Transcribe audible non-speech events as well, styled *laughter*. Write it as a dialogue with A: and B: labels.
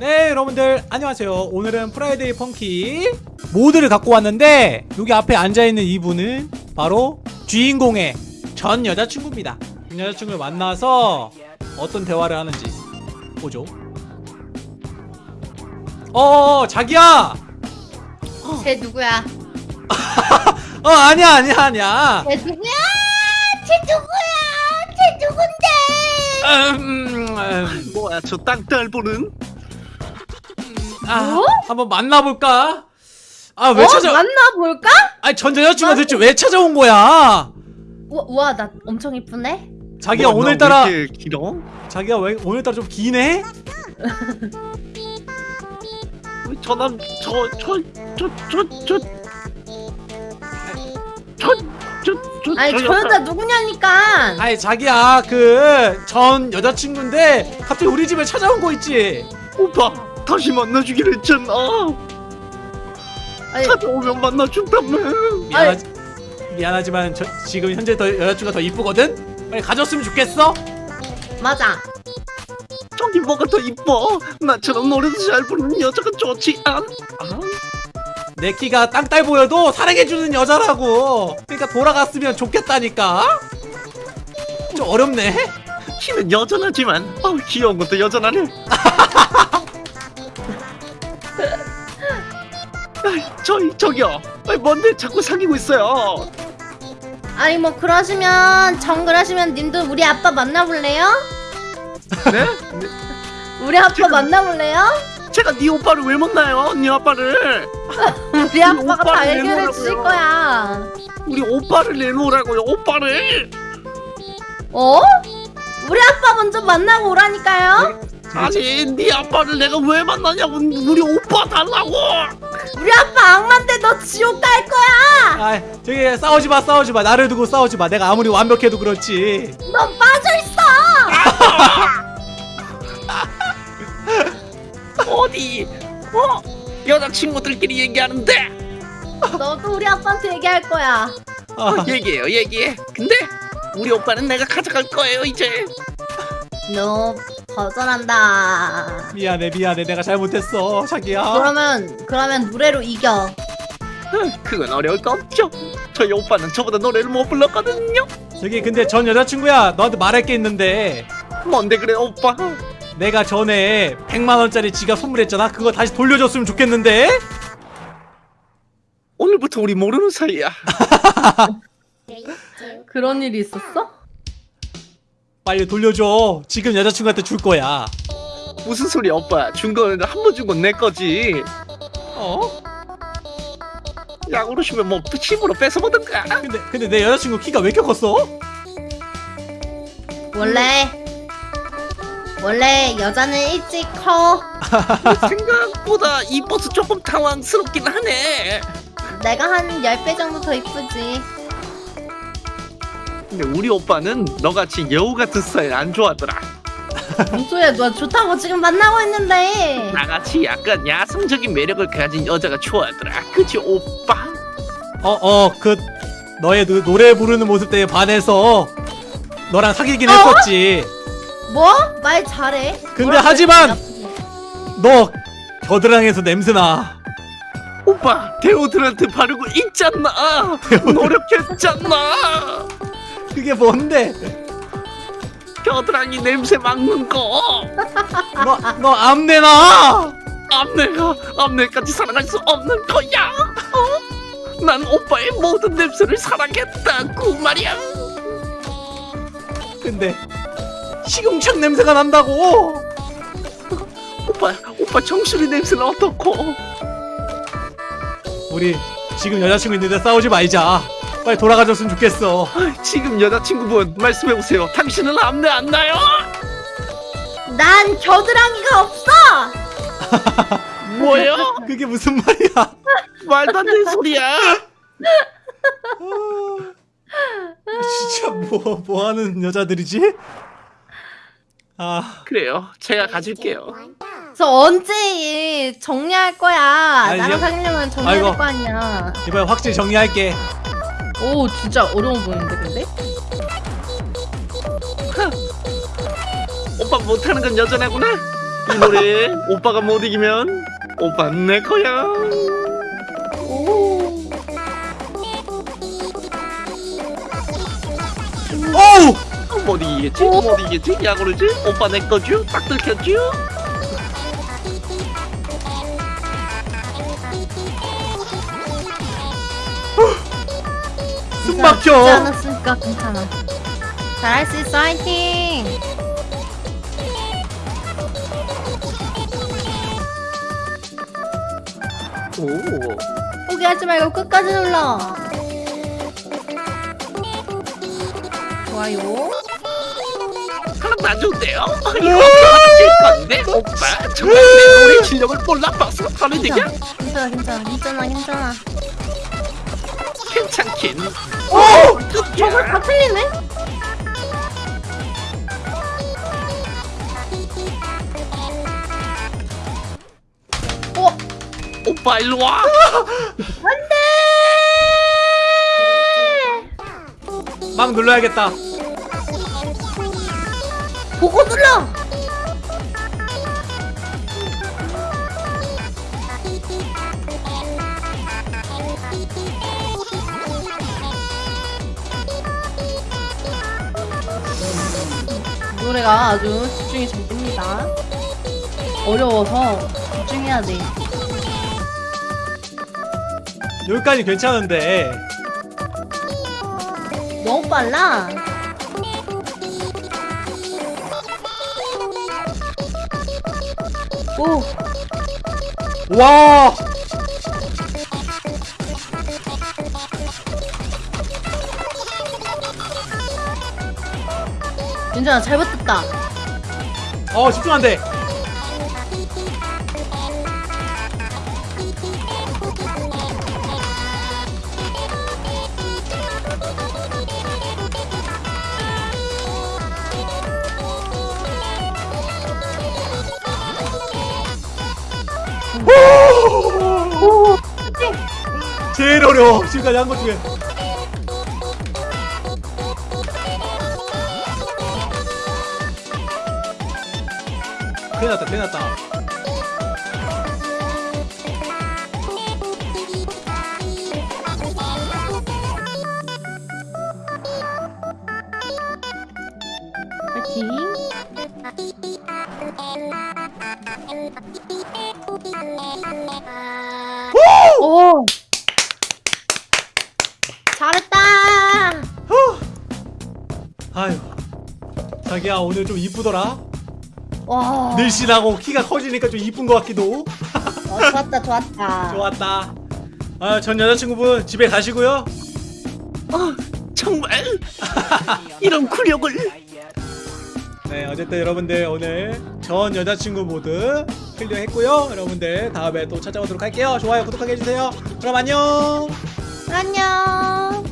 A: 네 여러분들 안녕하세요 오늘은 Friday Funkin mod를 갖고 왔는데 여기 앞에 앉아있는 이분은 바로 주인공의 전 여자친구입니다 전 여자친구를 만나서 어떤 대화를 하는지 보죠 어 자기야
B: 쟤 누구야? *laughs*
A: 어 아니야 아니야 아니야
B: 쟤 누구야? 쟤 누구야? 쟤 누군데?
A: 음, 음,
C: 뭐야 저 땅딸보는?
A: 아,
B: 뭐?
A: 한번 만나볼까? 아 왜
B: 어?
A: 찾아
B: 만나볼까?
A: 아니 전 여자친구가 대체 왜 찾아온 거야
B: 우와, 나 엄청 이쁘네?
A: 자기가
C: 뭐,
A: 오늘따라
C: 왜 이렇게 길어?
A: 자기가 왜 오늘따라 좀 기네?
C: 저남 저저저저저저저
B: 아니 저 여자 누구냐니까
A: 아니 자기야 그 전 여자친구인데 갑자기 우리 집에 찾아온 거 있지?
C: 오빠 다시 만나주기로 했잖아
B: 아니,
C: 찾아오면 만나준다며
A: 미안하, 미안하지만 저, 지금 현재 더 여자친구가 더 이쁘거든? 빨리 가졌으면 좋겠어?
B: 맞아
C: 저기 뭐가 더 이뻐 나처럼 노래도 잘 부르는 여자가 좋지 않? 아?
A: 내 키가 땅딸 보여도 사랑해주는 여자라고 그러니까 돌아갔으면 좋겠다니까? 좀 어렵네?
C: 키는 여전하지만 아우 귀여운 것도 여전하네 *laughs* 저기 저기요 아이, 뭔데 자꾸 사귀고 있어요
B: 아니 뭐 그러시면 정글하시면 님도 우리 아빠 만나볼래요?
C: 네? *laughs*
B: 우리 아빠 만나볼래요?
C: 제가 네 오빠를 왜 만나요? 네 아빠를 *laughs*
B: 우리 아빠가 다 해결해. 주실 거야
C: 우리 오빠를 내놓으라고요 오빠를
B: 어? 우리 아빠 먼저 만나고 오라니까요?
C: 아니 네 아빠를 내가 왜 만나냐고 우리 오빠 달라고
B: 우리 아빠 악마인데 너 지옥 갈 거야!
A: 아 저기 싸우지 마 싸우지 마. 나를 두고 싸우지 마. 내가 아무리 완벽해도 그렇지.
B: 너 빠져있어! *laughs*
C: 어디? 어? 여자친구들끼리 얘기하는데?
B: 너도 우리 아빠한테 얘기할 거야.
A: 아,
C: 얘기해요 얘기해. 근데 우리 오빠는 내가 가져갈 거예요 이제.
B: 너 거절한다.
A: 미안해 미안해. 내가 잘못했어. 자기야.
B: 그러면 그러면 노래로 이겨.
C: 그건 어려울 거 없죠. 저희 오빠는 저보다 노래를 못 불렀거든요.
A: 저기 근데 전 여자친구야. 너한테 말할 게 있는데.
C: 뭔데 그래 오빠?
A: 내가 전에 100만원짜리 지갑 선물했잖아. 그거 다시 돌려줬으면 좋겠는데?
C: 오늘부터 우리 모르는 사이야.
B: 그런 일이 있었어?
A: 빨리 돌려줘. 지금 여자친구한테 줄 거야.
C: 무슨 소리야 오빠? 준 거는 한 번 준 건 내 거지.
A: 어?
C: 약으로 주면 뭐 힘으로 뺏어보든가
A: 근데 근데 내 여자친구 키가 왜 이렇게 컸어?
B: 원래 원래 여자는 일찍 커.
C: 생각보다 이 버스 조금 당황스럽긴 하네.
B: 내가 한 10배 정도 더 이쁘지
C: 근데 우리 오빠는 너같이 여우 같은 스타일 안 좋아하더라.
B: 뭔 소리야 너 좋다고 지금 만나고 있는데.
C: 나같이 약간 야성적인 매력을 가진 여자가 좋아하더라. 그치 오빠?
A: 어어 그 너의 그 노래 부르는 모습 때문에 반해서 너랑 사귀긴
B: 어?
A: 했었지.
B: 뭐? 말 잘해.
A: 근데 하지만- 너 겨드랑이에서 냄새나.
C: 오빠 데오드란트 바르고 있잖아. 노력했잖아
A: 그게 뭔데?
C: 겨드랑이 냄새 막는 거.
A: 너 너 암내나?
C: 앞내가 앞내까지 사랑할 수 없는 거야. 어? 난 오빠의 모든 냄새를 사랑했다고 말이야.
A: 근데 시궁창 냄새가 난다고?
C: 오빠 오빠 정수리 냄새는 어떻고?
A: 우리 지금 여자친구 있는데 싸우지 말자 빨리 돌아가줬으면 좋겠어
C: 지금 여자친구분 말씀해보세요 당신은 앞내 안 나요?
B: 난 겨드랑이가 없어 *laughs*
C: 뭐요?
A: 그게 무슨 말이야 *laughs*
C: 말도 안 되는 소리야
A: 진짜 뭐, 뭐 하는 여자들이지? 아,
C: 그래요 제가 가질게요
B: 저 언제 정리할 거야 나랑
A: 이제-
B: 사귀려면
A: 아이고.
B: 될거 아니야
A: 이번에 확실히 정리할게.
B: 오 진짜 어려워 보이는데 근데?
C: 오빠 못하는 건 여전하구나 이 노래 오빠가 못 이기면 오빠 내 거야.
B: 오.
A: 어우
C: 못 이기겠지?
B: 오.
C: 못 이기겠지? 야구르지? 오빠 내 거죠? 딱 들켰죠?
A: 숨 막혀.
B: 죽지 않았으니까 괜찮아. 잘할 수 있어, 화이팅!
C: 오.
B: 포기하지 말고 끝까지 눌러. 좋아요.
C: 하나 놔준대요. 이거 건데 오빠 정말 내 노래 실력을 몰라봐서 하는 얘기야?
B: 괜찮아, 괜찮아, 괜찮아, 괜찮아.
C: 괜찮긴.
B: 오! 저걸 다 틀리네? 어?
C: 오빠 일로 와. *laughs*
A: 막 눌러야겠다.
B: 보고 눌러! 노래가 아주 집중이 잘 됩니다. 어려워서 집중해야 돼.
A: 여기까지 괜찮은데.
B: 너무 빨라. 오,
A: 와.
B: 윤정아 잘못했다.
A: 어 집중 안 돼.
B: 오, 그치?
A: 제일 어려워. 지금까지 한 것 중에. 큰일 났다, 큰일 났다.
B: 오! 잘했다!
A: 아유. 자기야, 오늘 좀 이쁘더라?
B: 와.
A: 늘씬하고 키가 커지니까 좀 이쁜 것 같기도.
B: 어, 좋았다, 좋았다.
A: 좋았다. 아, 전 여자친구분 집에 가시고요.
C: 아 정말 *laughs* 이런 굴욕을.
A: 네, 어쨌든 여러분들 오늘 전 여자친구 모드 클리어했고요. 여러분들 다음에 또 찾아오도록 할게요. 좋아요, 구독하게 해주세요. 그럼 안녕.
B: 안녕.